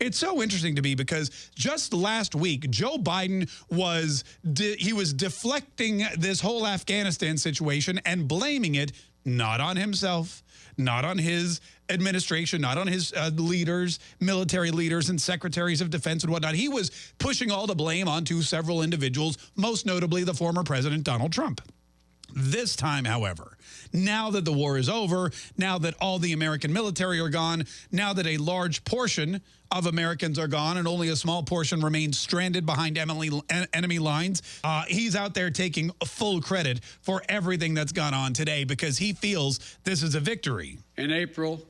It's so interesting to me because just last week, Joe Biden was, he was deflecting this whole Afghanistan situation and blaming it not on himself, not on his administration, not on his uh, leaders, military leaders and secretaries of defense and whatnot. He was pushing all the blame onto several individuals, most notably the former president, Donald Trump. This time, however, now that the war is over, now that all the American military are gone, now that a large portion of Americans are gone and only a small portion remains stranded behind enemy lines, uh, he's out there taking full credit for everything that's gone on today because he feels this is a victory. In April,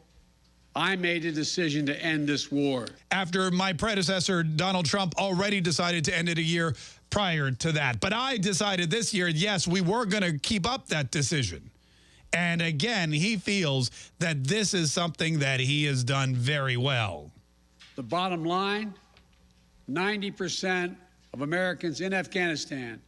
I made a decision to end this war. After my predecessor, Donald Trump, already decided to end it a year prior to that. But I decided this year, yes, we were going to keep up that decision. And again, he feels that this is something that he has done very well. The bottom line 90% of Americans in Afghanistan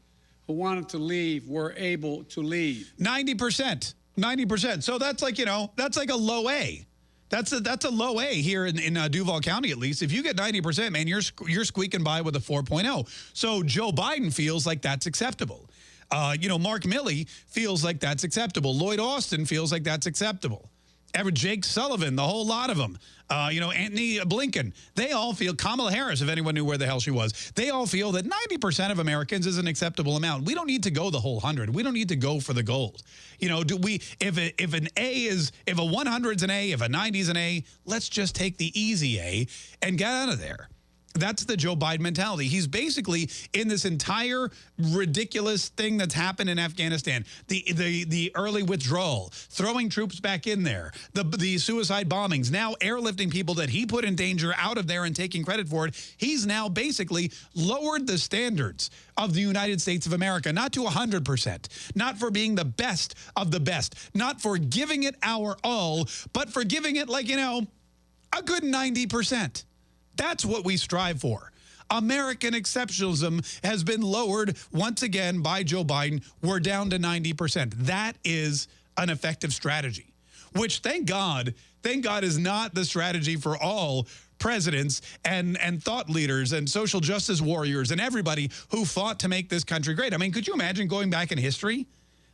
who wanted to leave were able to leave. 90%. 90%. So that's like, you know, that's like a low A. That's a that's a low A here in, in uh, Duval County, at least. If you get 90%, man, you're you're squeaking by with a 4.0. So Joe Biden feels like that's acceptable. Uh, you know, Mark Milley feels like that's acceptable. Lloyd Austin feels like that's acceptable. Ever Jake Sullivan, the whole lot of them. Uh, you know, Antony Blinken, they all feel, Kamala Harris, if anyone knew where the hell she was, they all feel that 90% of Americans is an acceptable amount. We don't need to go the whole 100. We don't need to go for the gold. You know, do we, if, a, if an A is, if a 100 is an A, if a 90 is an A, let's just take the easy A and get out of there. That's the Joe Biden mentality. He's basically in this entire ridiculous thing that's happened in Afghanistan. The the the early withdrawal, throwing troops back in there, the the suicide bombings, now airlifting people that he put in danger out of there and taking credit for it. He's now basically lowered the standards of the United States of America, not to 100%, not for being the best of the best, not for giving it our all, but for giving it like, you know, a good 90%. That's what we strive for. American exceptionalism has been lowered once again by Joe Biden. We're down to 90%. That is an effective strategy, which thank God, thank God is not the strategy for all presidents and, and thought leaders and social justice warriors and everybody who fought to make this country great. I mean, could you imagine going back in history?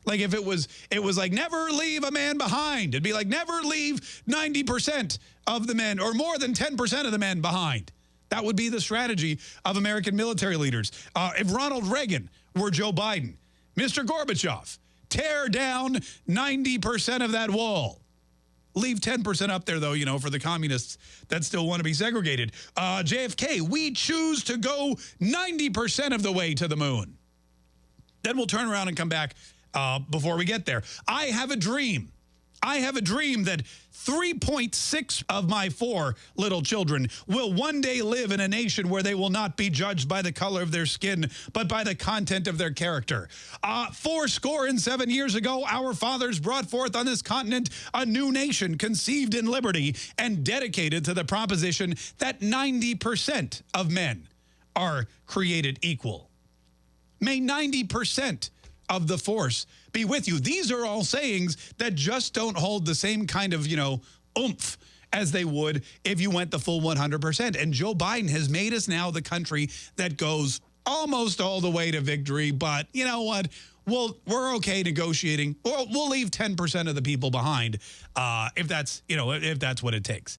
Like if it was, it was like never leave a man behind. It'd be like never leave 90% of the men or more than 10% of the men behind. That would be the strategy of American military leaders. Uh, if Ronald Reagan were Joe Biden, Mr. Gorbachev, tear down 90% of that wall. Leave 10% up there, though, you know, for the communists that still want to be segregated. Uh, JFK, we choose to go 90% of the way to the moon. Then we'll turn around and come back uh, before we get there. I have a dream. I have a dream that 3.6 of my four little children will one day live in a nation where they will not be judged by the color of their skin, but by the content of their character. Uh, four score and seven years ago, our fathers brought forth on this continent a new nation conceived in liberty and dedicated to the proposition that 90% of men are created equal. May 90% of the force be with you. These are all sayings that just don't hold the same kind of, you know, oomph as they would if you went the full 100%. And Joe Biden has made us now the country that goes almost all the way to victory. But you know what? We'll, we're okay negotiating. We'll, we'll leave 10% of the people behind uh, if that's, you know, if that's what it takes.